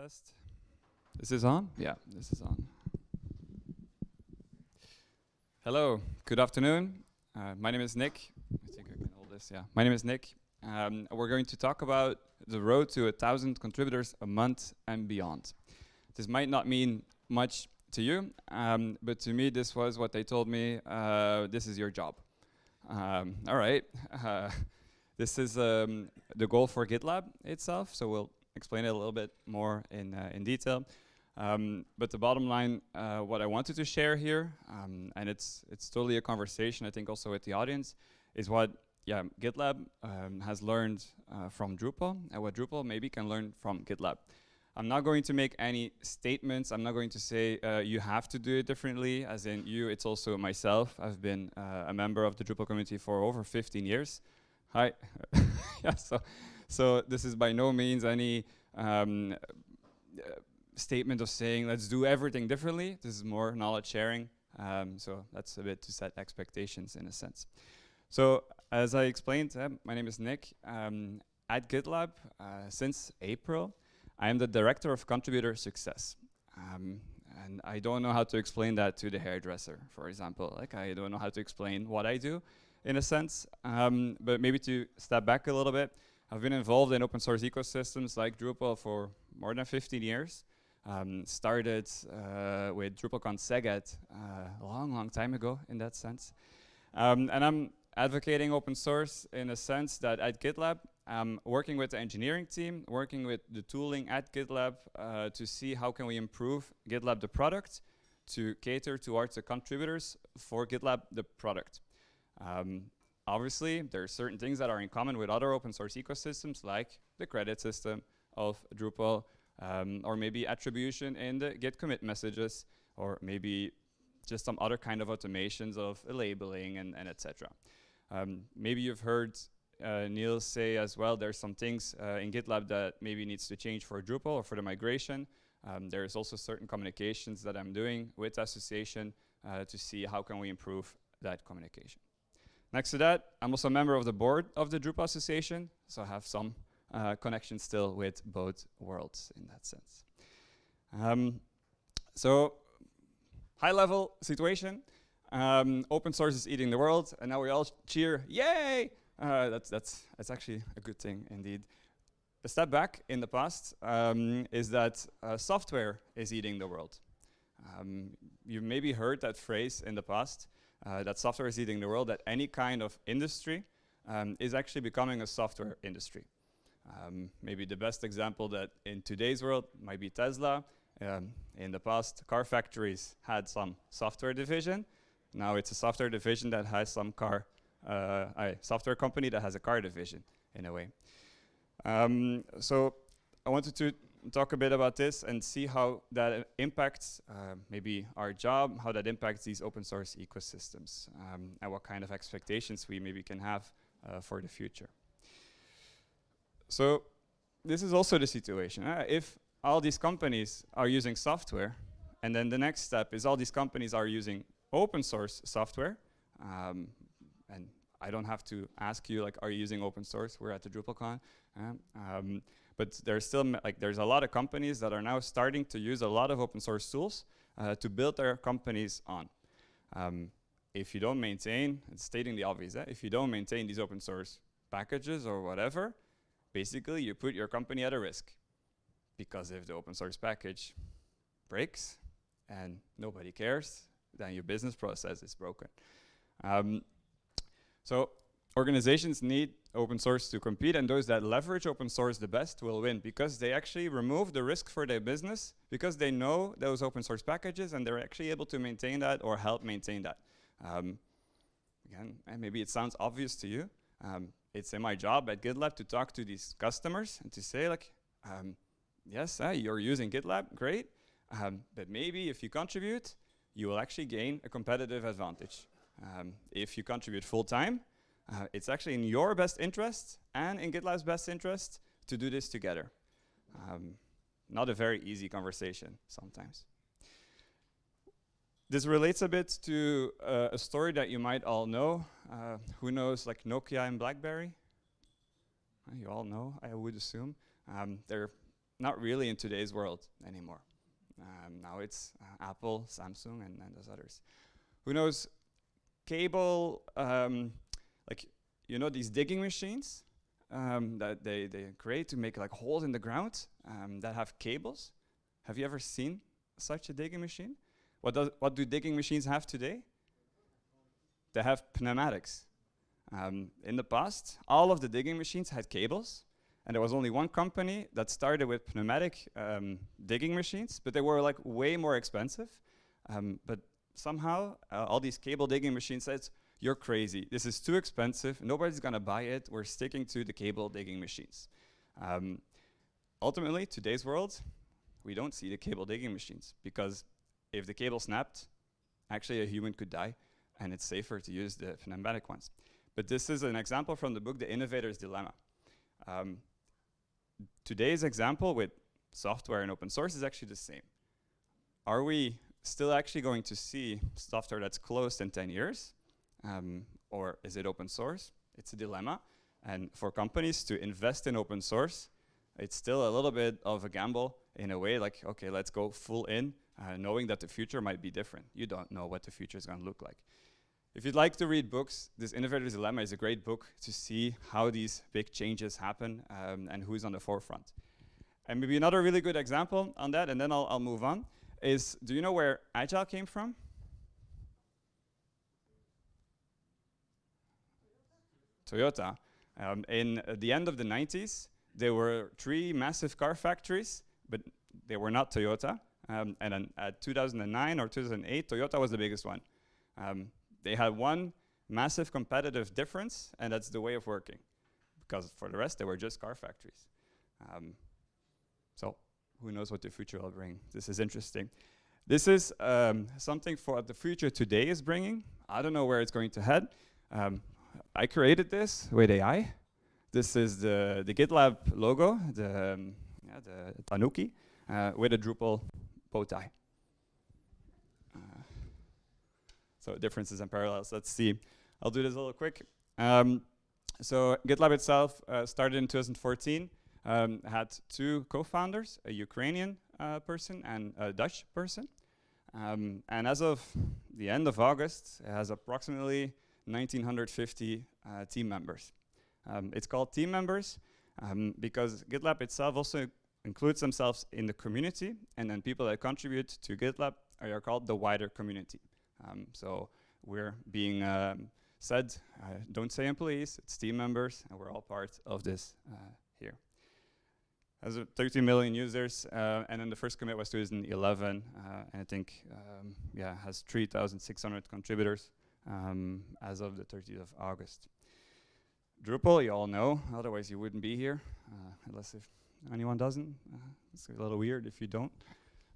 test. This is on? Yeah, this is on. Hello, good afternoon. Uh, my name is Nick. I think I can hold this, yeah. My name is Nick. Um, we're going to talk about the road to a thousand contributors a month and beyond. This might not mean much to you, um, but to me this was what they told me, uh, this is your job. Um, all right, uh, this is um, the goal for GitLab itself, so we'll explain it a little bit more in, uh, in detail. Um, but the bottom line, uh, what I wanted to share here, um, and it's it's totally a conversation, I think also with the audience, is what yeah GitLab um, has learned uh, from Drupal, and what Drupal maybe can learn from GitLab. I'm not going to make any statements. I'm not going to say uh, you have to do it differently, as in you, it's also myself. I've been uh, a member of the Drupal community for over 15 years. Hi. yeah, so, so this is by no means any um, statement of saying let's do everything differently. This is more knowledge sharing. Um, so that's a bit to set expectations in a sense. So as I explained, uh, my name is Nick. Um, at GitLab, uh, since April, I am the Director of Contributor Success. Um, and I don't know how to explain that to the hairdresser, for example. Like I don't know how to explain what I do, in a sense. Um, but maybe to step back a little bit, I've been involved in open source ecosystems like Drupal for more than 15 years. Um, started uh, with DrupalCon Szeged uh, a long, long time ago in that sense. Um, and I'm advocating open source in a sense that at GitLab, I'm working with the engineering team, working with the tooling at GitLab uh, to see how can we improve GitLab the product to cater towards the contributors for GitLab the product. Um, obviously, there are certain things that are in common with other open source ecosystems like the credit system of Drupal, um, or maybe attribution in the git commit messages, or maybe just some other kind of automations of labeling and, and etc. Um, maybe you've heard uh, Niels say as well, there's some things uh, in GitLab that maybe needs to change for Drupal or for the migration. Um, there's also certain communications that I'm doing with association uh, to see how can we improve that communication. Next to that, I'm also a member of the board of the Drupal Association, so I have some uh, connection still with both worlds in that sense. Um, so high level situation, um, open source is eating the world and now we all cheer, yay! Uh, that's, that's, that's actually a good thing indeed. A step back in the past um, is that uh, software is eating the world. Um, you maybe heard that phrase in the past, uh, that software is eating the world, that any kind of industry um, is actually becoming a software industry. Um, maybe the best example that in today's world might be Tesla. Um, in the past, car factories had some software division. Now it's a software division that has some car, uh, a software company that has a car division in a way. Um, so I wanted to talk a bit about this and see how that impacts uh, maybe our job, how that impacts these open source ecosystems, um, and what kind of expectations we maybe can have uh, for the future. So this is also the situation. Uh, if all these companies are using software, and then the next step is all these companies are using open source software, um, and I don't have to ask you, like, are you using open source? We're at the DrupalCon. Uh, um, but there's still, like, there's a lot of companies that are now starting to use a lot of open source tools uh, to build their companies on. Um, if you don't maintain, it's stating the obvious, eh? if you don't maintain these open source packages or whatever, basically you put your company at a risk. Because if the open source package breaks and nobody cares, then your business process is broken. Um, so organizations need open source to compete and those that leverage open source the best will win because they actually remove the risk for their business because they know those open source packages and they're actually able to maintain that or help maintain that. Um, again, maybe it sounds obvious to you, um, it's in my job at GitLab to talk to these customers and to say like, um, yes, uh, you're using GitLab, great, um, but maybe if you contribute, you will actually gain a competitive advantage. Um, if you contribute full time, uh, it's actually in your best interest and in GitLab's best interest to do this together. Um, not a very easy conversation sometimes. This relates a bit to uh, a story that you might all know. Uh, who knows like Nokia and BlackBerry? Uh, you all know, I would assume. Um, they're not really in today's world anymore. Um, now it's uh, Apple, Samsung, and, and those others. Who knows? Cable, um, like you know these digging machines um, that they, they create to make like holes in the ground um, that have cables. Have you ever seen such a digging machine? What, does, what do digging machines have today? They have pneumatics. Um, in the past, all of the digging machines had cables, and there was only one company that started with pneumatic um, digging machines, but they were like way more expensive. Um, but somehow, uh, all these cable digging machines said, you're crazy. This is too expensive. Nobody's gonna buy it. We're sticking to the cable digging machines. Um, ultimately, today's world, we don't see the cable digging machines because if the cable snapped, actually a human could die and it's safer to use the pneumatic ones. But this is an example from the book, The Innovator's Dilemma. Um, today's example with software and open source is actually the same. Are we still actually going to see software that's closed in 10 years? Um, or is it open source? It's a dilemma. And for companies to invest in open source, it's still a little bit of a gamble in a way like, okay, let's go full in, uh, knowing that the future might be different. You don't know what the future is going to look like. If you'd like to read books, this Innovator's Dilemma is a great book to see how these big changes happen um, and who's on the forefront. And maybe another really good example on that, and then I'll, I'll move on, is do you know where Agile came from? Toyota. Um, in the end of the 90s, there were three massive car factories, but they were not Toyota. Um, and then at 2009 or 2008, Toyota was the biggest one. Um, they had one massive competitive difference, and that's the way of working. Because for the rest, they were just car factories. Um, so who knows what the future will bring. This is interesting. This is um, something for the future today is bringing. I don't know where it's going to head. Um, I created this with AI. This is the, the GitLab logo, the, um, yeah, the Tanuki, uh, with a Drupal bow tie. Uh, so differences and parallels, let's see. I'll do this a little quick. Um, so GitLab itself uh, started in 2014, um, had two co-founders, a Ukrainian uh, person and a Dutch person. Um, and as of the end of August, it has approximately 1,950 uh, team members. Um, it's called team members um, because GitLab itself also includes themselves in the community, and then people that contribute to GitLab are called the wider community. Um, so we're being um, said, uh, don't say employees, it's team members, and we're all part of this uh, here. Has 30 million users, uh, and then the first commit was 2011, uh, and I think, um, yeah, has 3,600 contributors um, as of the 30th of August. Drupal, you all know, otherwise you wouldn't be here, uh, unless if anyone doesn't. Uh, it's a little weird if you don't.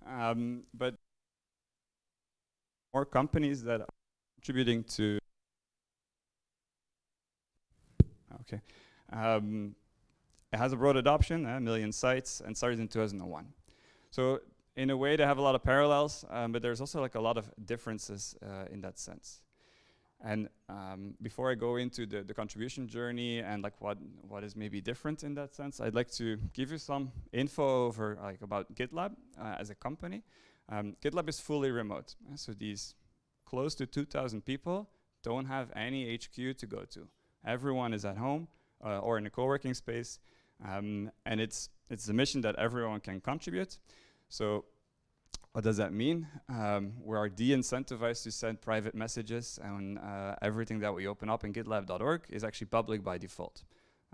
Um, but more companies that are contributing to okay. Um, it has a broad adoption, a million sites, and started in 2001. So in a way, they have a lot of parallels, um, but there's also like a lot of differences uh, in that sense. And um, before I go into the, the contribution journey and like what, what is maybe different in that sense, I'd like to give you some info over like about GitLab uh, as a company. Um, GitLab is fully remote. So these close to 2,000 people don't have any HQ to go to. Everyone is at home uh, or in a co-working space. Um, and it's, it's a mission that everyone can contribute. So what does that mean? Um, we are de-incentivized to send private messages and uh, everything that we open up in gitlab.org is actually public by default.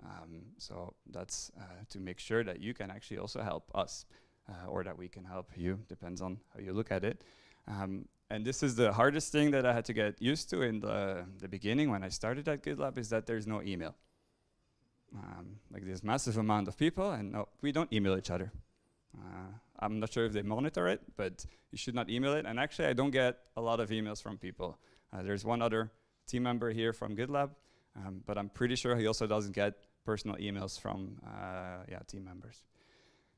Um, so that's uh, to make sure that you can actually also help us uh, or that we can help you, depends on how you look at it. Um, and this is the hardest thing that I had to get used to in the, the beginning when I started at GitLab is that there's no email. Um, like this massive amount of people and no, we don't email each other. Uh, I'm not sure if they monitor it, but you should not email it. And actually, I don't get a lot of emails from people. Uh, there's one other team member here from GitLab, um, but I'm pretty sure he also doesn't get personal emails from uh, yeah, team members.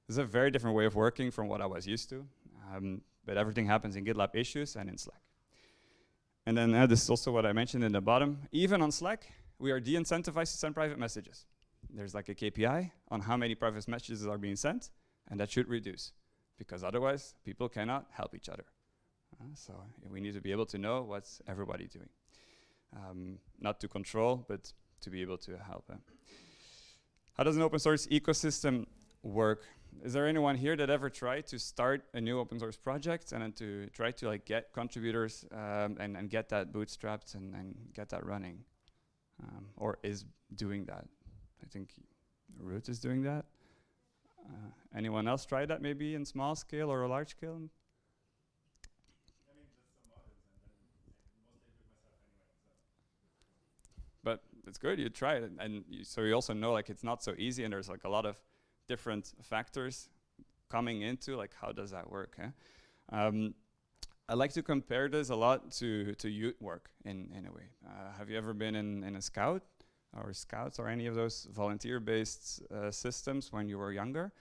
This is a very different way of working from what I was used to, um, but everything happens in GitLab issues and in Slack. And then uh, this is also what I mentioned in the bottom. Even on Slack, we are de-incentivized to send private messages. There's like a KPI on how many private messages are being sent, and that should reduce, because otherwise people cannot help each other. Uh, so we need to be able to know what's everybody doing. Um, not to control, but to be able to help. Uh. How does an open source ecosystem work? Is there anyone here that ever tried to start a new open source project and then to try to like get contributors um, and, and get that bootstrapped and, and get that running? Um, or is doing that? I think Root is doing that. Uh, anyone else try that maybe in small scale or a large scale? but it's good you try it and you so you also know like it's not so easy and there's like a lot of different factors coming into like how does that work eh? um, I like to compare this a lot to to youth work in in a way uh, have you ever been in in a scout or scouts or any of those volunteer based uh, systems when you were younger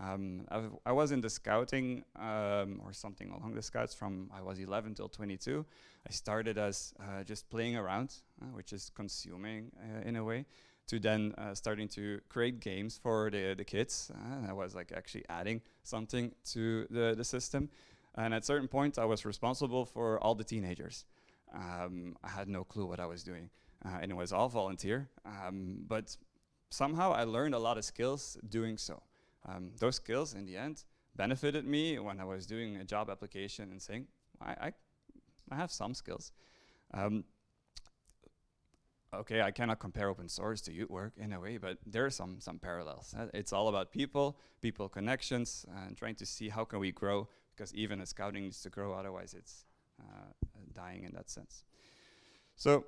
um, I, was in the scouting um, or something along the scouts from I was 11 till 22. I started as uh, just playing around, uh, which is consuming uh, in a way, to then uh, starting to create games for the, the kids. Uh, I was like actually adding something to the, the system. And at certain point, I was responsible for all the teenagers. Um, I had no clue what I was doing. Uh, and it was all volunteer. Um, but somehow I learned a lot of skills doing so. Um, those skills in the end benefited me when I was doing a job application and saying, I, I, I have some skills. Um, okay, I cannot compare open source to youth work in a way, but there are some, some parallels. Uh, it's all about people, people connections, and trying to see how can we grow, because even a scouting needs to grow, otherwise it's uh, dying in that sense. So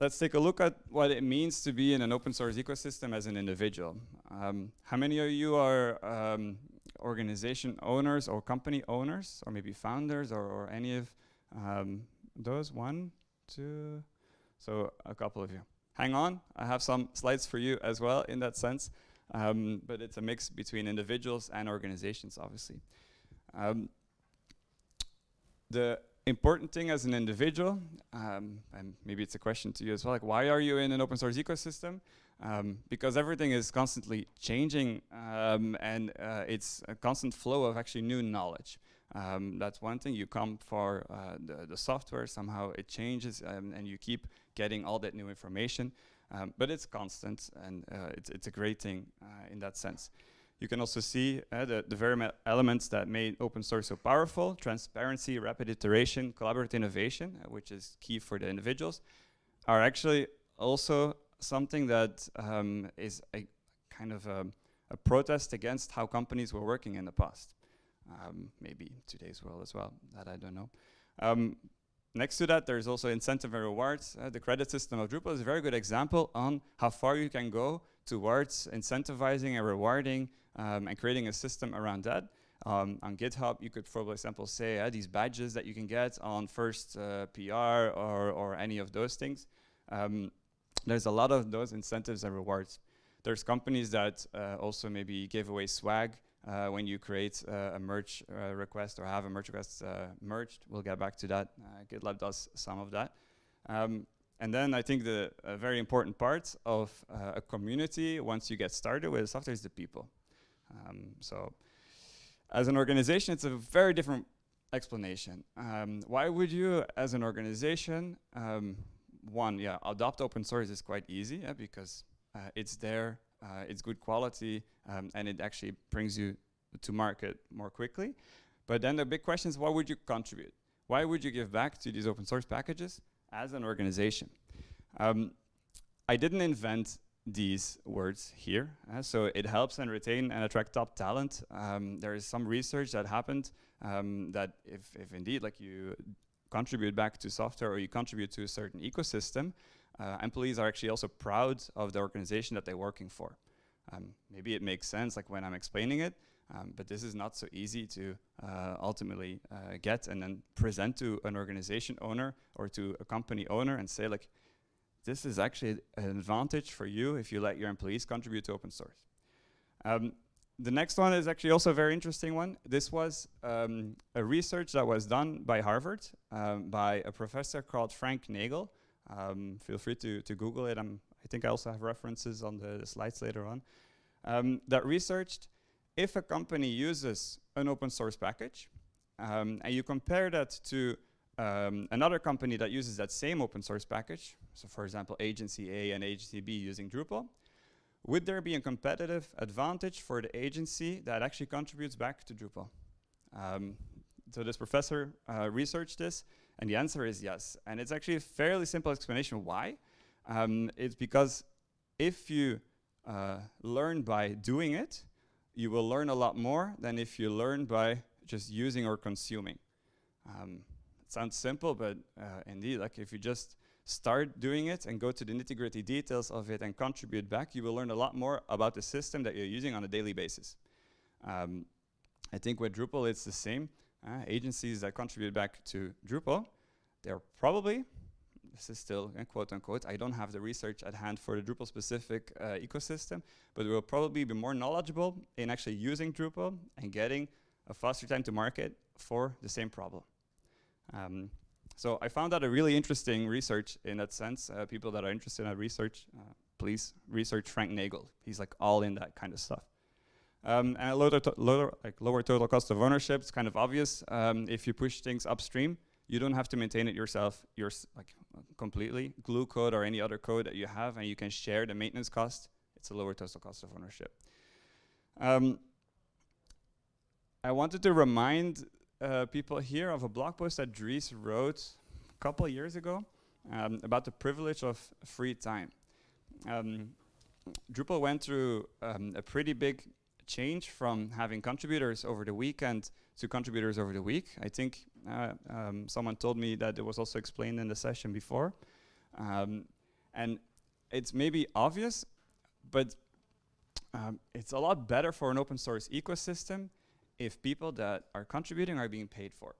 let's take a look at what it means to be in an open source ecosystem as an individual. Um, how many of you are um, organization owners or company owners or maybe founders or, or any of um, those? One, two, so a couple of you. Hang on, I have some slides for you as well in that sense, um, but it's a mix between individuals and organizations, obviously. Um, the important thing as an individual, um, and maybe it's a question to you as well, like why are you in an open source ecosystem? Um, because everything is constantly changing um, and uh, it's a constant flow of actually new knowledge. Um, that's one thing, you come for uh, the, the, software, somehow it changes um, and you keep getting all that new information, um, but it's constant and uh, it's, it's a great thing uh, in that sense. You can also see uh, the, the very elements that made open source so powerful, transparency, rapid iteration, collaborative innovation, uh, which is key for the individuals, are actually also something that um, is a kind of a, a, protest against how companies were working in the past. Um, maybe today's world as well, that I don't know. Um, next to that, there's also incentive and rewards. Uh, the credit system of Drupal is a very good example on how far you can go towards incentivizing and rewarding um, and creating a system around that. Um, on GitHub, you could, for example, say uh, these badges that you can get on first uh, PR or, or any of those things. Um, there's a lot of those incentives and rewards. There's companies that uh, also maybe give away swag uh, when you create uh, a merge uh, request or have a merge request merged. We'll get back to that. GitLab does some of that. Um, and then I think the very important part of a community once you get started with software is the people. Um, so as an organization, it's a very different explanation. Um, why would you, as an organization, um, one, yeah, adopt open source is quite easy yeah, because uh, it's there, uh, it's good quality, um, and it actually brings you to market more quickly. But then the big question is, what would you contribute? Why would you give back to these open source packages as an organization? Um, I didn't invent these words here. Uh, so it helps and retain and attract top talent. Um, there is some research that happened um, that if, if indeed like you contribute back to software or you contribute to a certain ecosystem, uh, employees are actually also proud of the organization that they're working for. Um, maybe it makes sense like when I'm explaining it, um, but this is not so easy to uh, ultimately uh, get and then present to an organization owner or to a company owner and say like, this is actually an advantage for you if you let your employees contribute to open source. Um, the next one is actually also a very interesting one. This was um, a research that was done by Harvard um, by a professor called Frank Nagle. Um, feel free to, to Google it. I'm, i think I also have references on the, the slides later on. Um, that researched if a company uses an open source package, um, and you compare that to um, another company that uses that same open source package, so for example, agency A and agency B using Drupal, would there be a competitive advantage for the agency that actually contributes back to Drupal? Um, so this professor uh, researched this, and the answer is yes. And it's actually a fairly simple explanation why. Um, it's because if you uh, learn by doing it, you will learn a lot more than if you learn by just using or consuming. Um, it sounds simple, but uh, indeed, like if you just start doing it and go to the nitty gritty details of it and contribute back, you will learn a lot more about the system that you're using on a daily basis. Um, I think with Drupal, it's the same. Uh, agencies that contribute back to Drupal, they're probably, this is still uh, quote unquote, I don't have the research at hand for the Drupal specific uh, ecosystem, but we will probably be more knowledgeable in actually using Drupal and getting a faster time to market for the same problem. Um, so I found that a really interesting research in that sense. Uh, people that are interested in research, uh, please research Frank Nagle. He's like all in that kind of stuff. Um, and lower, to lower, like lower total cost of ownership, it's kind of obvious. Um, if you push things upstream, you don't have to maintain it yourself yours like completely. Glue code or any other code that you have, and you can share the maintenance cost. It's a lower total cost of ownership. Um, I wanted to remind uh, people here of a blog post that Dries wrote a couple years ago um, about the privilege of free time. Um, Drupal went through um, a pretty big change from having contributors over the weekend to contributors over the week. I think um, someone told me that it was also explained in the session before. Um, and it's maybe obvious, but um, it's a lot better for an open source ecosystem if people that are contributing are being paid for.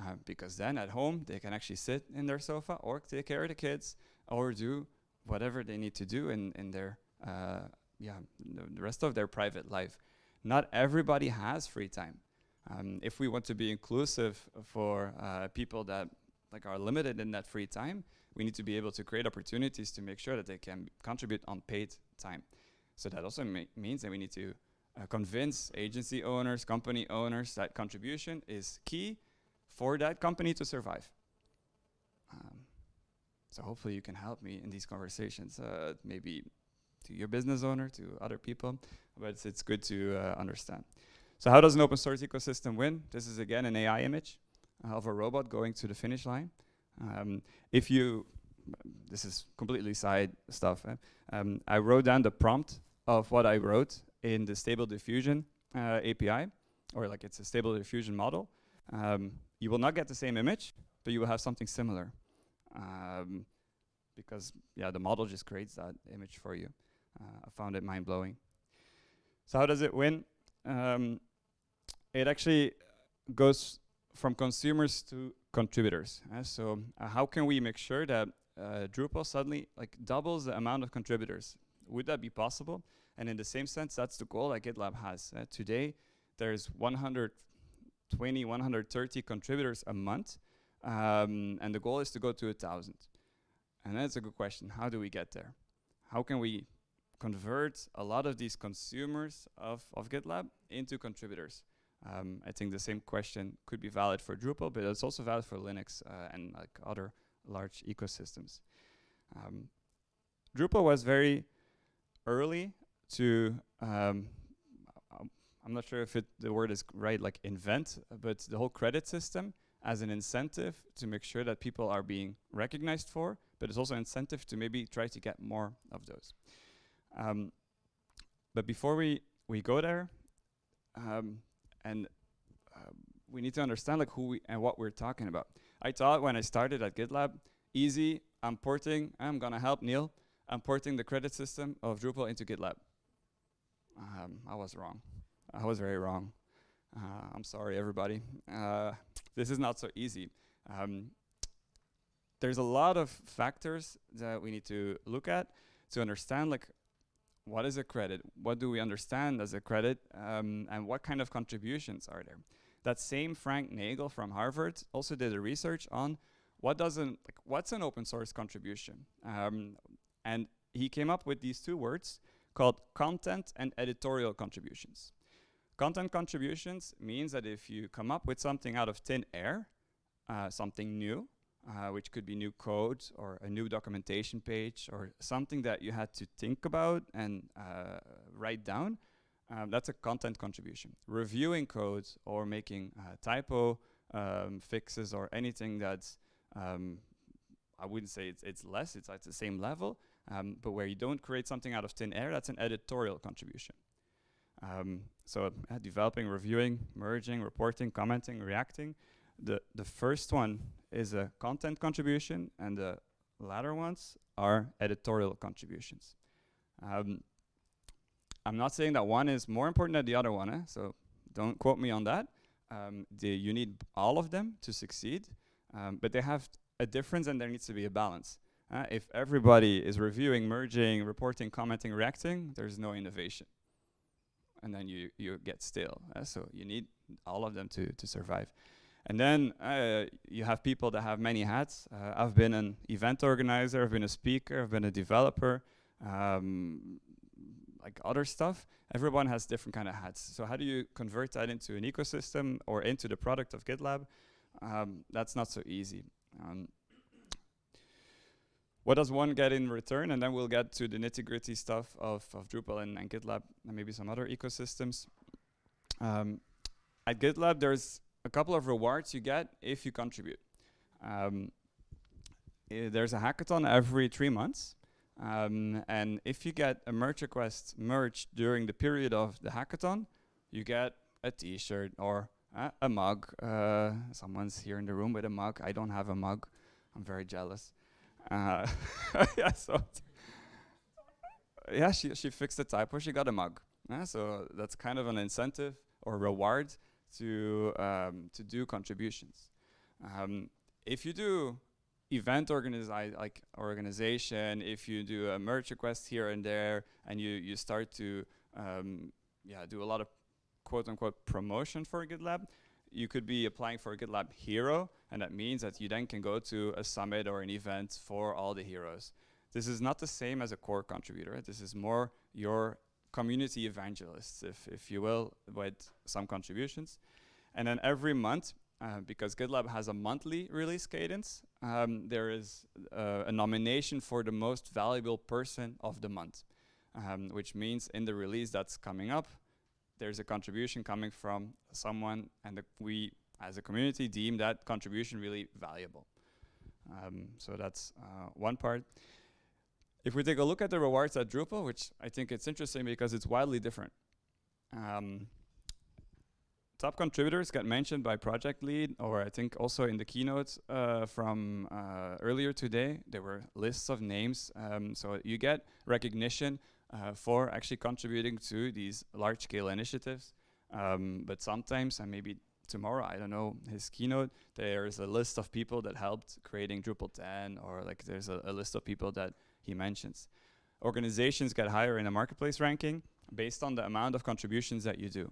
Uh, because then at home they can actually sit in their sofa or take care of the kids or do whatever they need to do in, in their uh, yeah the rest of their private life. Not everybody has free time. Um, if we want to be inclusive for uh, people that like are limited in that free time, we need to be able to create opportunities to make sure that they can contribute on paid time. So that also means that we need to uh, convince agency owners, company owners that contribution is key for that company to survive. Um, so hopefully you can help me in these conversations, uh, maybe to your business owner, to other people, but it's, it's good to uh, understand. So how does an open source ecosystem win? This is again an AI image of a robot going to the finish line. Um, if you, this is completely side stuff, eh? um, I wrote down the prompt of what I wrote in the Stable Diffusion uh, API, or like it's a Stable Diffusion model, um, you will not get the same image, but you will have something similar. Um, because yeah, the model just creates that image for you. Uh, I found it mind-blowing. So how does it win? Um, it actually goes from consumers to contributors. Uh, so uh, how can we make sure that uh, Drupal suddenly like doubles the amount of contributors? Would that be possible? And in the same sense, that's the goal that GitLab has. Uh, today, there's 120, 130 contributors a month, um, and the goal is to go to a 1,000. And that's a good question. How do we get there? How can we convert a lot of these consumers of, of GitLab into contributors? Um, I think the same question could be valid for Drupal, but it's also valid for Linux uh, and like other large ecosystems. Um, Drupal was very early to um, I'm not sure if it, the word is right, like invent, but the whole credit system as an incentive to make sure that people are being recognized for, but it's also an incentive to maybe try to get more of those. Um, but before we, we go there, um, and uh, we need to understand like who we and what we're talking about. I thought when I started at GitLab, easy, I'm porting, I'm gonna help Neil, I'm porting the credit system of Drupal into GitLab um, I was wrong. I was very wrong. Uh, I'm sorry, everybody. Uh, this is not so easy. Um, there's a lot of factors that we need to look at to understand like what is a credit, what do we understand as a credit, um, and what kind of contributions are there. That same Frank Nagle from Harvard also did a research on what doesn't like what's an open source contribution, um, and he came up with these two words called content and editorial contributions. content contributions means that if you come up with something out of thin air, uh, something new, uh, which could be new code or a new documentation page or something that you had to think about and uh, write down, um, that's a content contribution. Reviewing code or making uh, typo um, fixes or anything that's, um, I wouldn't say it's, it's less, it's at the same level, um, but where you don't create something out of thin air, that's an editorial contribution. Um, so uh, developing, reviewing, merging, reporting, commenting, reacting. The, the first one is a content contribution and the latter ones are editorial contributions. Um, I'm not saying that one is more important than the other one, eh? so don't quote me on that. Um, you need all of them to succeed, um, but they have a difference and there needs to be a balance. Uh, if everybody is reviewing, merging, reporting, commenting, reacting, there's no innovation. And then you, you get stale. Uh, so you need all of them to, to survive. And then uh, you have people that have many hats. Uh, I've been an event organizer, I've been a speaker, I've been a developer, um, like other stuff. Everyone has different kind of hats. So how do you convert that into an ecosystem or into the product of GitLab? Um, that's not so easy. Um, what does one get in return? And then we'll get to the nitty gritty stuff of, of Drupal and, and, GitLab and maybe some other ecosystems. Um, at GitLab, there's a couple of rewards you get if you contribute. Um, there's a hackathon every three months. Um, and if you get a merge request merged during the period of the hackathon, you get a t-shirt or uh, a mug. Uh, someone's here in the room with a mug. I don't have a mug. I'm very jealous. Uh, yeah, so yeah, she she fixed the typo. She got a mug. So that's kind of an incentive or reward to um, to do contributions. Um, if you do event organize like organization, if you do a merge request here and there, and you you start to um, yeah do a lot of quote unquote promotion for GitLab, you could be applying for a GitLab hero, and that means that you then can go to a summit or an event for all the heroes. This is not the same as a core contributor. This is more your community evangelists, if, if you will, with some contributions. And then every month, uh, because GitLab has a monthly release cadence, um, there is uh, a nomination for the most valuable person of the month, um, which means in the release that's coming up, there's a contribution coming from someone and we as a community deem that contribution really valuable. Um, so that's uh, one part. If we take a look at the rewards at Drupal, which I think it's interesting because it's wildly different. Um, top contributors get mentioned by project lead, or I think also in the keynotes uh, from uh, earlier today, there were lists of names. Um, so you get recognition uh, for actually contributing to these large scale initiatives. Um, but sometimes, and maybe tomorrow, I don't know, his keynote, there's a list of people that helped creating Drupal 10 or like there's a, a list of people that he mentions. Organizations get higher in a marketplace ranking based on the amount of contributions that you do.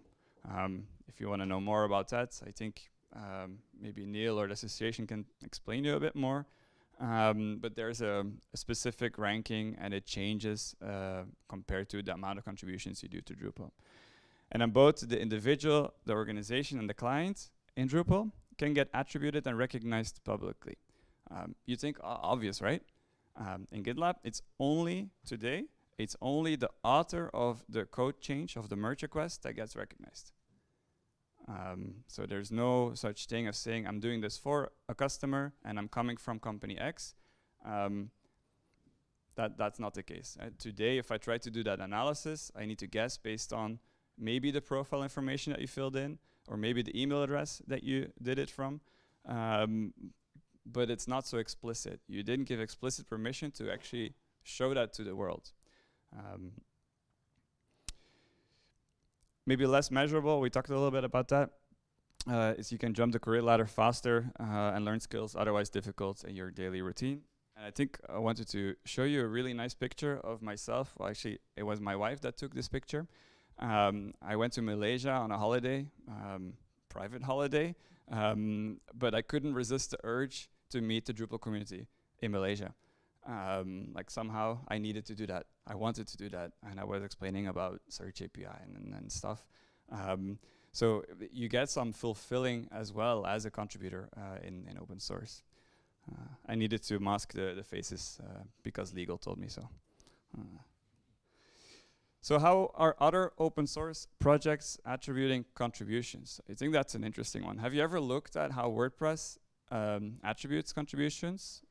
Um, if you want to know more about that, I think um, maybe Neil or the association can explain you a bit more. Um, but there's a, a, specific ranking and it changes uh, compared to the amount of contributions you do to Drupal. And then both the individual, the organization, and the client in Drupal can get attributed and recognized publicly. Um, you think uh, obvious, right? Um, in GitLab, it's only today, it's only the author of the code change of the merge request that gets recognized. Um, so there's no such thing as saying I'm doing this for a customer and I'm coming from company X. Um, that that's not the case. Uh, today, if I try to do that analysis, I need to guess based on maybe the profile information that you filled in, or maybe the email address that you did it from. Um, but it's not so explicit. You didn't give explicit permission to actually show that to the world. Um, maybe less measurable, we talked a little bit about that, uh, is you can jump the career ladder faster uh, and learn skills otherwise difficult in your daily routine. And I think I wanted to show you a really nice picture of myself. Well, actually, it was my wife that took this picture. Um, I went to Malaysia on a holiday, um, private holiday, um, but I couldn't resist the urge to meet the Drupal community in Malaysia. Um, like somehow I needed to do that. I wanted to do that, and I was explaining about Search API and, and, and stuff. Um, so you get some fulfilling as well as a contributor uh, in, in open source. Uh, I needed to mask the, the faces uh, because legal told me so. So how are other open source projects attributing contributions? I think that's an interesting one. Have you ever looked at how WordPress um, attributes contributions?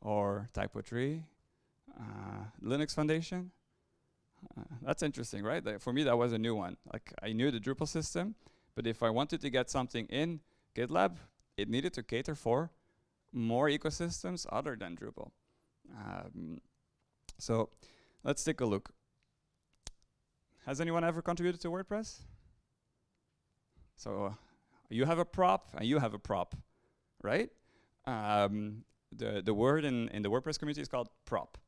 Or Typo3? Uh, Linux Foundation? Uh, that's interesting, right? For me, that was a new one. Like I knew the Drupal system, but if I wanted to get something in GitLab, it needed to cater for more ecosystems other than Drupal. Um, so let's take a look. Has anyone ever contributed to WordPress? So uh, you have a prop and you have a prop, right? Um, the, the word in, in the WordPress community is called prop.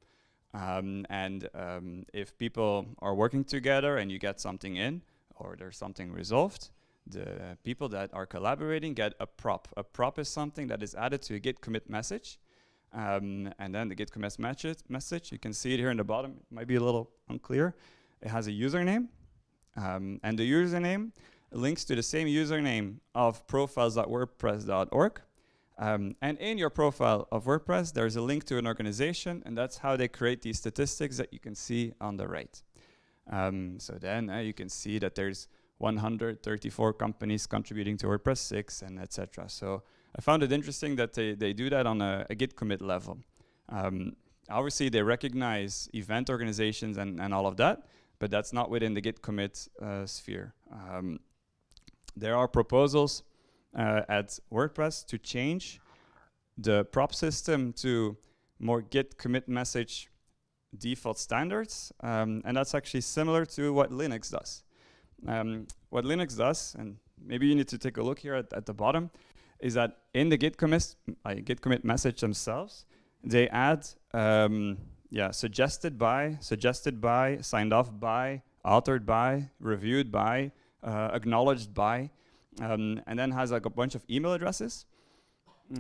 Um, and um, if people are working together and you get something in or there's something resolved, the people that are collaborating get a prop. A prop is something that is added to a git commit message. Um, and then the git commit message, you can see it here in the bottom, it might be a little unclear. It has a username, um, and the username links to the same username of profiles.wordpress.org. Um, and in your profile of WordPress, there's a link to an organization, and that's how they create these statistics that you can see on the right. Um, so then uh, you can see that there's 134 companies contributing to WordPress 6 and etc. So I found it interesting that they, they do that on a, a Git commit level. Um, obviously, they recognize event organizations and, and all of that, but that's not within the Git commit uh, sphere. Um, there are proposals uh, at WordPress to change the prop system to more git commit message default standards. Um, and that's actually similar to what Linux does. Um, what Linux does, and maybe you need to take a look here at, at the bottom, is that in the git commit, uh, git commit message themselves, they add um, yeah, suggested by, suggested by, signed off by, altered by, reviewed by, uh, acknowledged by, um, and then has like a bunch of email addresses.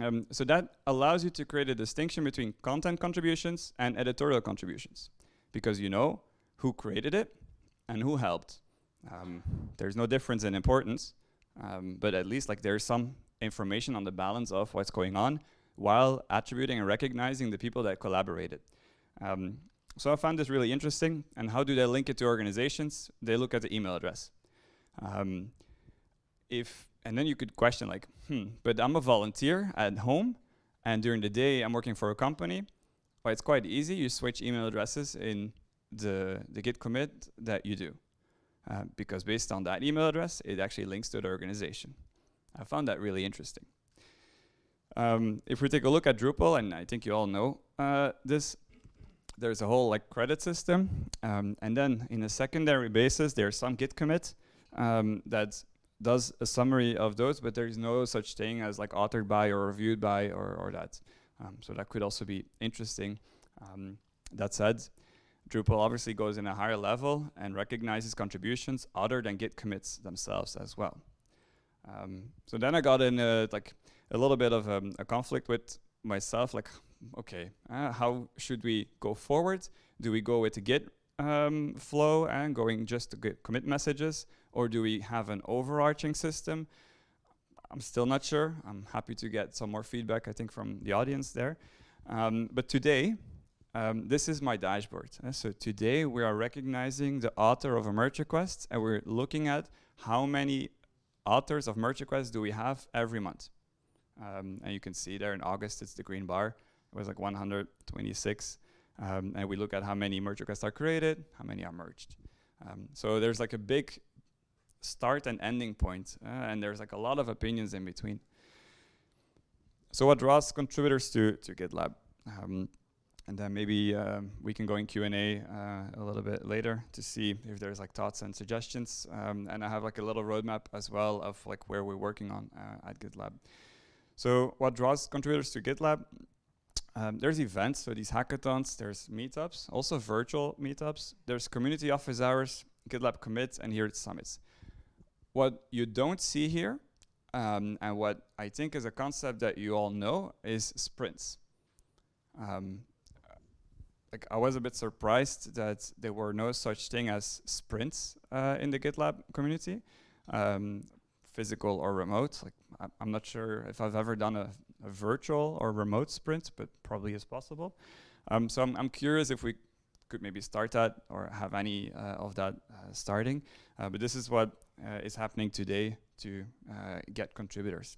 Um, so that allows you to create a distinction between content contributions and editorial contributions because you know who created it and who helped. Um, there's no difference in importance, um, but at least like there's some information on the balance of what's going on while attributing and recognizing the people that collaborated. Um, so I found this really interesting. And how do they link it to organizations? They look at the email address. Um, if and then you could question like, hmm, but I'm a volunteer at home, and during the day I'm working for a company. Well, it's quite easy. You switch email addresses in the the Git commit that you do, uh, because based on that email address, it actually links to the organization. I found that really interesting. Um, if we take a look at Drupal, and I think you all know uh, this, there's a whole like credit system, um, and then in a secondary basis, there's some Git commit um, that does a summary of those, but there is no such thing as like authored by or reviewed by or, or that. Um, so that could also be interesting. Um, that said, Drupal obviously goes in a higher level and recognizes contributions other than Git commits themselves as well. Um, so then I got in a, like a little bit of um, a conflict with myself, like, okay, uh, how should we go forward? Do we go with the Git um, flow and going just to Git commit messages? or do we have an overarching system? I'm still not sure. I'm happy to get some more feedback, I think, from the audience there. Um, but today, um, this is my dashboard. Uh, so today we are recognizing the author of a merge request and we're looking at how many authors of merge requests do we have every month. Um, and you can see there in August, it's the green bar. It was like 126. Um, and we look at how many merge requests are created, how many are merged. Um, so there's like a big start and ending point, uh, and there's like a lot of opinions in between. So what draws contributors to, to GitLab? Um, and then maybe um, we can go in Q&A uh, a little bit later to see if there's like thoughts and suggestions. Um, and I have like a little roadmap as well of like where we're working on uh, at GitLab. So what draws contributors to GitLab? Um, there's events, so these hackathons, there's meetups, also virtual meetups. There's community office hours, GitLab commits, and here it's summits. What you don't see here, um, and what I think is a concept that you all know, is sprints. Um, like I was a bit surprised that there were no such thing as sprints uh, in the GitLab community, um, physical or remote. Like I'm not sure if I've ever done a, virtual or remote sprint, but probably is possible. Um, so I'm, I'm curious if we could maybe start that or have any uh, of that uh, starting. Uh, but this is what is happening today to get contributors.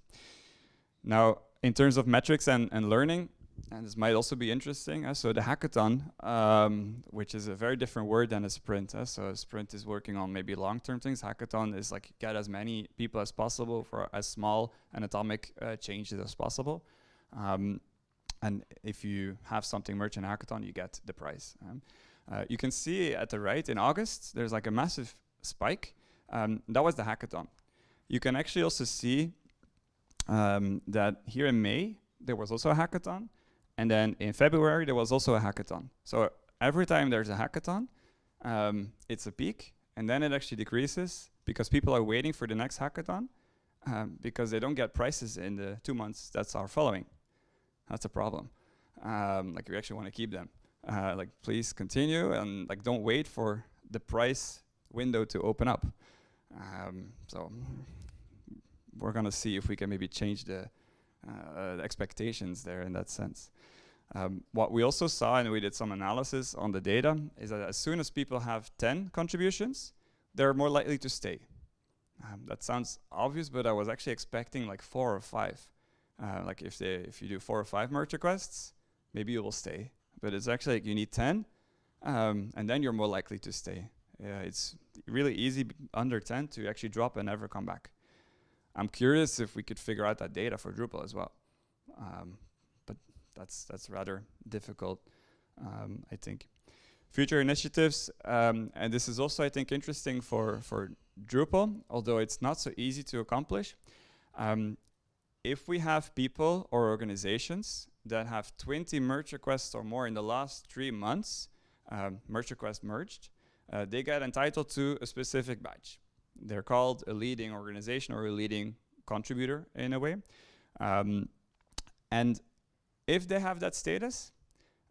Now, in terms of metrics and, and learning, and this might also be interesting. Uh, so the hackathon, um, which is a very different word than a sprint. Uh, so a sprint is working on maybe long-term things. Hackathon is like get as many people as possible for as small and atomic uh, changes as possible. Um, and if you have something merge in hackathon, you get the prize. Um, uh, you can see at the right in August, there's like a massive spike. Um, that was the hackathon. You can actually also see um, that here in May, there was also a hackathon. And then in February, there was also a hackathon. So every time there's a hackathon, um, it's a peak, and then it actually decreases because people are waiting for the next hackathon um, because they don't get prices in the two months that are following. That's a problem. Um, like we actually want to keep them. Uh, like please continue and like don't wait for the price window to open up. Um, so we're gonna see if we can maybe change the uh, expectations there in that sense. Um, what we also saw, and we did some analysis on the data, is that as soon as people have 10 contributions, they're more likely to stay. Um, that sounds obvious, but I was actually expecting like four or five. Uh, like if they, if you do four or five merge requests, maybe you will stay. But it's actually like you need 10, um, and then you're more likely to stay. Yeah, it's really easy under 10 to actually drop and never come back. I'm curious if we could figure out that data for Drupal as well. Um, that's that's rather difficult, um, I think. Future initiatives, um, and this is also, I think, interesting for, for Drupal, although it's not so easy to accomplish. Um, if we have people or organizations that have 20 merge requests or more in the last three months, um, merge request merged, uh, they get entitled to a specific badge they're called a leading organization or a leading contributor in a way. Um, and if they have that status,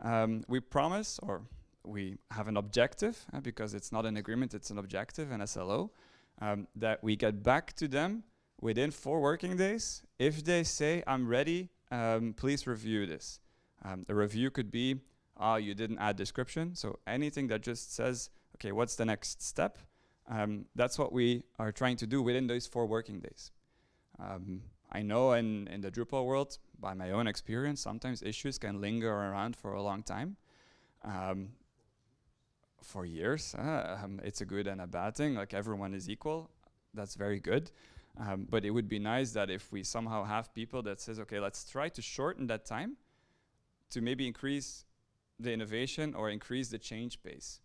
um, we promise or we have an objective uh, because it's not an agreement, it's an objective, an SLO, um, that we get back to them within four working days. If they say, I'm ready, um, please review this. Um, the review could be, oh, you didn't add description. So anything that just says, okay, what's the next step? Um, that's what we are trying to do within those four working days. Um, I know in, in the Drupal world, by my own experience, sometimes issues can linger around for a long time. Um, for years, uh, um, it's a good and a bad thing, like everyone is equal, that's very good. Um, but it would be nice that if we somehow have people that says, okay, let's try to shorten that time to maybe increase the innovation or increase the change pace.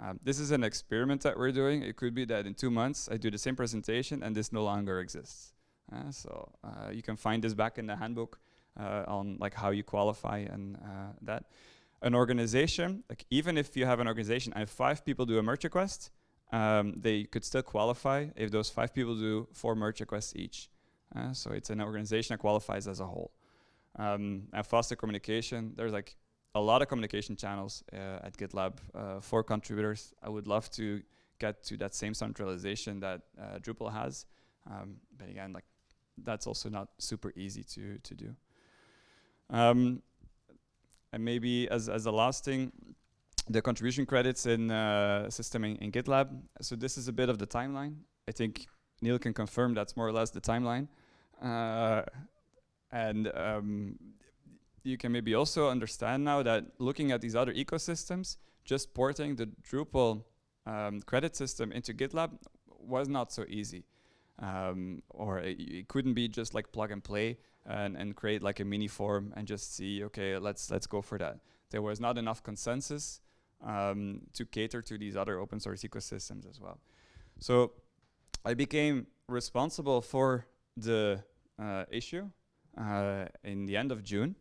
Um, this is an experiment that we're doing. It could be that in two months I do the same presentation and this no longer exists. Uh, so uh, you can find this back in the handbook on like how you qualify and uh, that. An organization, like even if you have an organization and five people do a merge request, um, they could still qualify if those five people do four merge requests each. Uh, so it's an organization that qualifies as a whole. Um, and faster communication, there's like a lot of communication channels uh, at GitLab uh, for contributors. I would love to get to that same centralization that uh, Drupal has. Um, but again, like that's also not super easy to, to do. Um, and maybe as, as a last thing, the contribution credits in uh, system in, in, GitLab. So this is a bit of the timeline. I think Neil can confirm that's more or less the timeline. Uh, and um, you can maybe also understand now that looking at these other ecosystems, just porting the Drupal um, credit system into GitLab was not so easy. Um, or it, it, couldn't be just like plug and play and, and create like a mini form and just see, okay, let's, let's go for that. There was not enough consensus um, to cater to these other open source ecosystems as well. So I became responsible for the uh, issue uh, in the end of June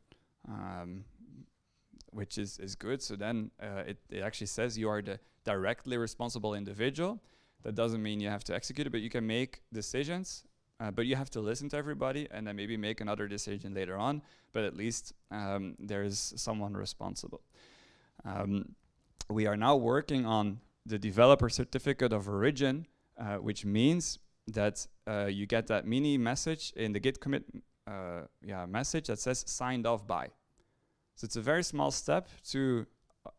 um, which is, is good. So then uh, it, it actually says you are the directly responsible individual. That doesn't mean you have to execute it, but you can make decisions, uh, but you have to listen to everybody and then maybe make another decision later on, but at least um, there is someone responsible. Um, we are now working on the developer certificate of origin, uh, which means that uh, you get that mini message in the git commit uh, yeah, message that says signed off by. So it's a very small step to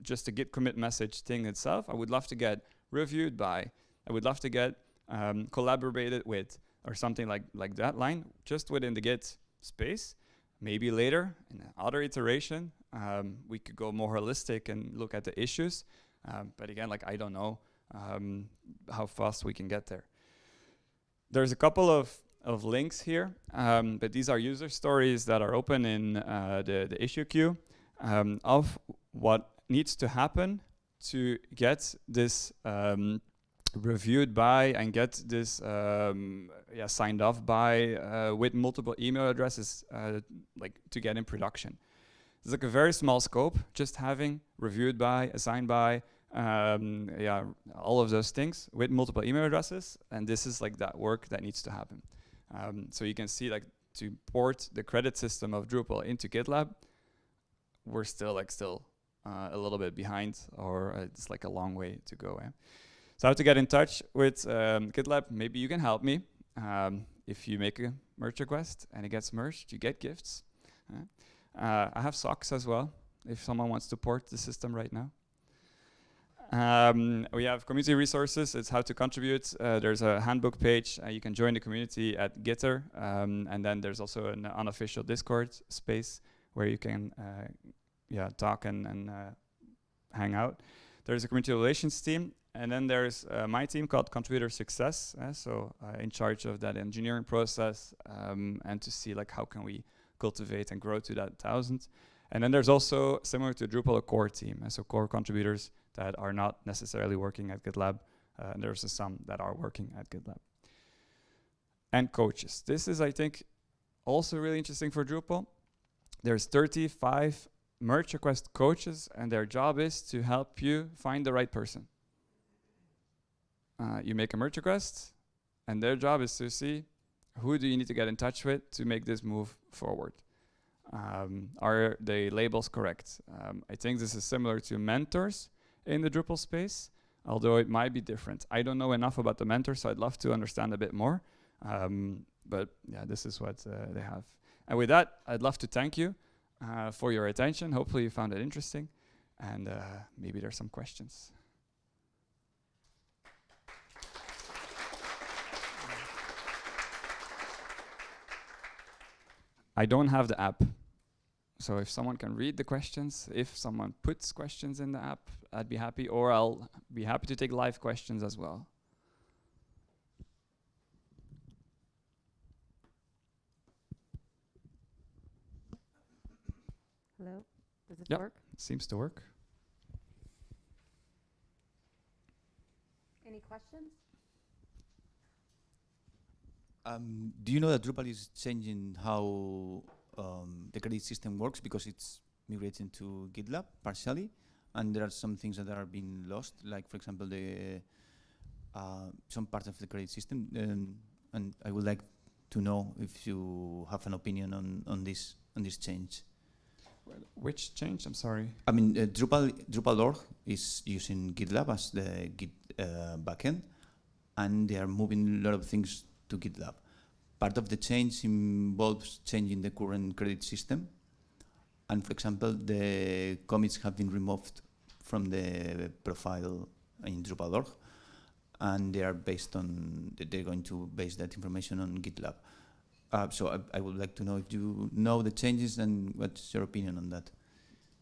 just a git commit message thing itself. I would love to get reviewed by. I would love to get um, collaborated with or something like, like that line just within the git space. Maybe later in another iteration, um, we could go more holistic and look at the issues. Um, but again, like I don't know um, how fast we can get there. There's a couple of, of links here, um, but these are user stories that are open in uh, the, the issue queue um, of what needs to happen to get this um, reviewed by and get this um, yeah, signed off by uh, with multiple email addresses uh, like to get in production. It's like a very small scope, just having reviewed by, assigned by, um, yeah, all of those things with multiple email addresses. And this is like that work that needs to happen. Um, so you can see like to port the credit system of Drupal into GitLab, we're still like still uh, a little bit behind or uh, it's like a long way to go. Eh? So how to get in touch with um, GitLab, maybe you can help me. Um, if you make a merge request and it gets merged, you get gifts. Uh, I have socks as well, if someone wants to port the system right now. Um, we have community resources. It's how to contribute. Uh, there's a handbook page. Uh, you can join the community at Gitter. Um, and then there's also an unofficial Discord space where you can uh, yeah, talk and, and uh, hang out. There's a community relations team. And then there's uh, my team called Contributor Success. Uh, so in charge of that engineering process um, and to see like how can we cultivate and grow to that thousand. And then there's also, similar to Drupal, a core team. so core contributors that are not necessarily working at GitLab. Uh, and there's some that are working at GitLab. And coaches. This is, I think, also really interesting for Drupal. There's 35 merge request coaches, and their job is to help you find the right person. Uh, you make a merge request, and their job is to see who do you need to get in touch with to make this move forward. Um, are the labels correct? Um, I think this is similar to mentors, in the Drupal space, although it might be different. I don't know enough about the mentor, so I'd love to understand a bit more. Um, but yeah, this is what uh, they have. And with that, I'd love to thank you uh, for your attention. Hopefully you found it interesting. And uh, maybe there's some questions. I don't have the app. So if someone can read the questions, if someone puts questions in the app, I'd be happy, or I'll be happy to take live questions as well. Hello, does it yep. work? It seems to work. Any questions? Um, do you know that Drupal is changing how um, the credit system works because it's migrating to GitLab partially, and there are some things that are being lost, like for example the uh, some part of the credit system. Um, and I would like to know if you have an opinion on on this on this change. Well, Which change? I'm sorry. I mean, uh, Drupal Drupal.org is using GitLab as the Git uh, backend, and they are moving a lot of things to GitLab. Part of the change involves changing the current credit system. And for example, the commits have been removed from the profile in Drupal.org. And they are based on, they're going to base that information on GitLab. Uh, so I, I, would like to know if you know the changes and what's your opinion on that?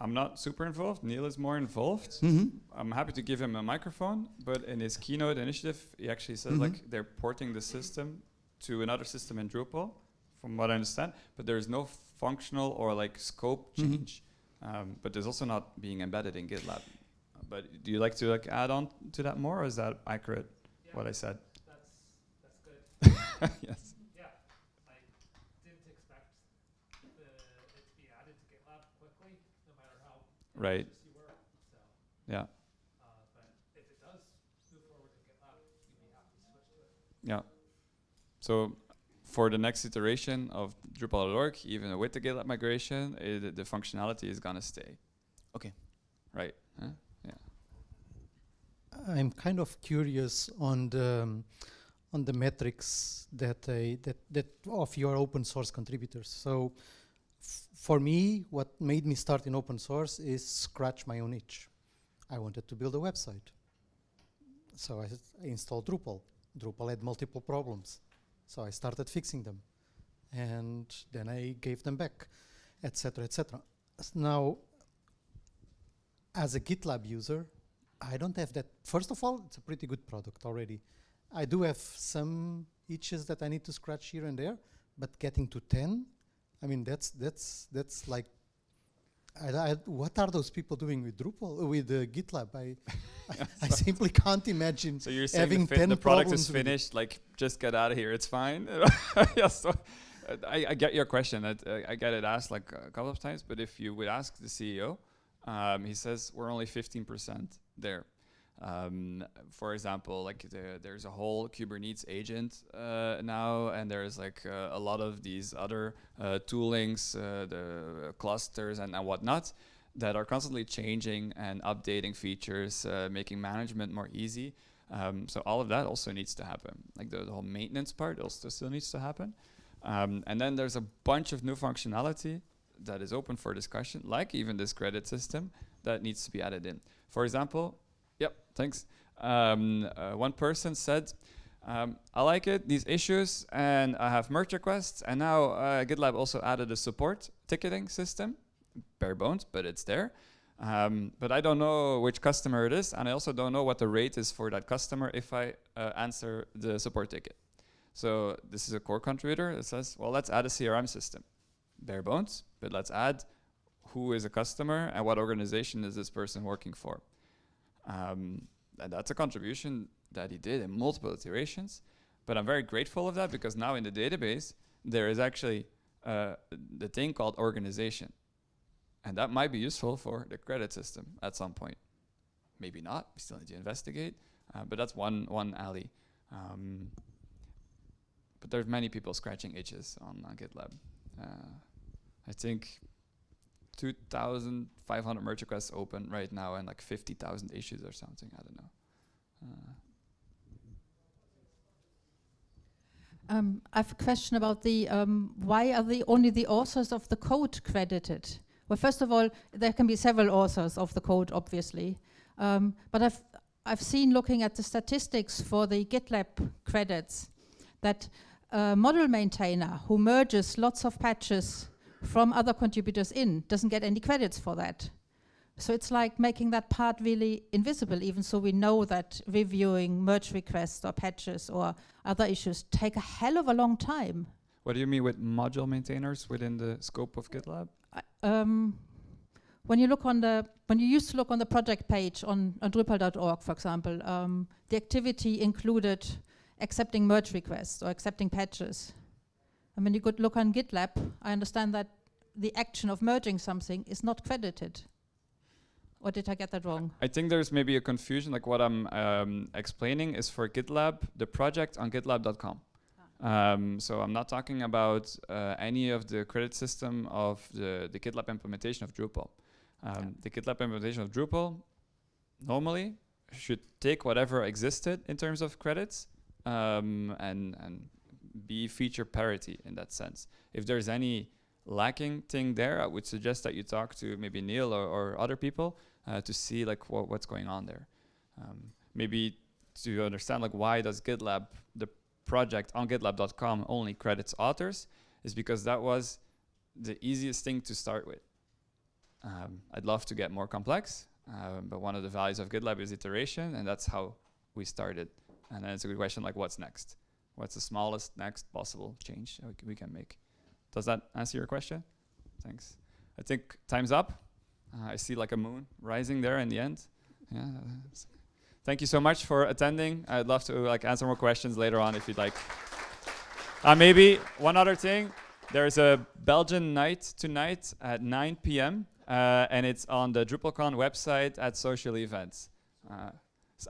I'm not super involved. Neil is more involved. Mm -hmm. I'm happy to give him a microphone, but in his keynote initiative, he actually says mm -hmm. like they're porting the system to another system in Drupal, from what I understand, but there is no functional or like scope Mm-hmm. change. Mm -hmm. um, but there's also not being embedded in GitLab. Uh, but do you like to like add on to that more, or is that accurate? Yeah, what I said. That's that's good. yes. Yeah, I didn't expect the, it to be added to GitLab quickly, no matter how right. you were. So. Yeah. Uh, but if it does move forward to GitLab, you'd be happy to switch to it. Yeah. So for the next iteration of Drupal.org, even with the GitLab migration, it, the functionality is gonna stay. Okay. Right. Huh? I'm kind of curious on the um, on the metrics that they that that of your open source contributors. So, f- for me, what made me start in open source is scratch my own itch. I wanted to build a website, so I installed Drupal. Drupal had multiple problems, so I started fixing them, and then I gave them back, etc., etc. Now, as a GitLab user, I don't have that. First of all, it's a pretty good product already. I do have some itches that I need to scratch here and there, but getting to 10, I mean, that's that's that's like, I, I, what are those people doing with Drupal, uh, with uh, GitLab? I, I, I simply can't imagine. So you're saying Having the, fi- 10 the product is problems with it. finished, like just get out of here, it's fine. yeah, so uh, I, I get your question. That, uh, I get it asked like a couple of times, but if you would ask the CEO, um, he says we're only 15% there. Um, for example, like the, there's a whole Kubernetes agent uh, now, and there's like uh, a lot of these other uh, toolings, uh, the clusters and, and whatnot, that are constantly changing and updating features, uh, making management more easy. Um, so all of that also needs to happen. Like the, the whole maintenance part also still needs to happen. Um, and then there's a bunch of new functionality that is open for discussion, like even this credit system that needs to be added in. For example, thanks. Um, uh, one person said, um, I like it, these issues, and I have merge requests, and now uh, GitLab also added a support ticketing system, bare bones, but it's there. Um, but I don't know which customer it is, and I also don't know what the rate is for that customer if I uh, answer the support ticket. So this is a core contributor that says, well, let's add a CRM system. Bare bones, but let's add who is a customer and what organization is this person working for. Um, and that's a contribution that he did in multiple iterations. But I'm very grateful of that because now in the database, there is actually uh, the thing called organization. And that might be useful for the credit system at some point. Maybe not, we still need to investigate. Uh, but that's one, one alley. Um, but there's many people scratching itches on, on GitLab. Uh, I think 2,500 merge requests open right now and like 50,000 issues or something. I don't know. Uh, Um, I have a question about the um, why are the only the authors of the code credited? Well, first of all, there can be several authors of the code, obviously, um, but I've I've seen looking at the statistics for the GitLab credits that a model maintainer who merges lots of patches from other contributors in doesn't get any credits for that. So it's like making that part really invisible, even so we know that reviewing merge requests or patches or other issues take a hell of a long time. what do you mean with module maintainers within the scope of GitLab? I- um, when you look on the, when you used to look on the project page on, on Drupal.org, for example, um, the activity included accepting merge requests or accepting patches. And mean, you could look on GitLab, I understand that the action of merging something is not credited. Or did I get that wrong? I think there's maybe a confusion. Like what I'm um, explaining is for GitLab, the project on GitLab.com. Um, so I'm not talking about uh, any of the credit system of the, the GitLab implementation of Drupal. Um, The GitLab implementation of Drupal normally should take whatever existed in terms of credits um, and and be feature parity in that sense. If there's any lacking thing there, I would suggest that you talk to maybe Neil or, or other people uh, to see like what, what's going on there. Um, maybe to understand like why does GitLab the project on GitLab.com only credits authors is because that was the easiest thing to start with. Um, I'd love to get more complex, um, but one of the values of GitLab is iteration, and that's how we started. And then it's a good question like, what's next? What's the smallest next possible change we can make? Does that answer your question? Thanks. I think time's up. Uh, I see like a moon rising there in the end. Yeah. Thank you so much for attending. I'd love to like answer more questions later on if you'd like. Uh, maybe one other thing. There's a Belgian night tonight at 9 p.m. Uh, and it's on the DrupalCon website at social events. Uh,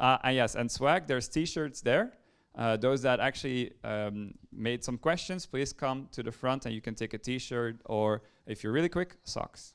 uh, yes, and swag. There's T-shirts there. Uh, those that actually um, made some questions, please come to the front and you can take a T-shirt or, if you're really quick, socks.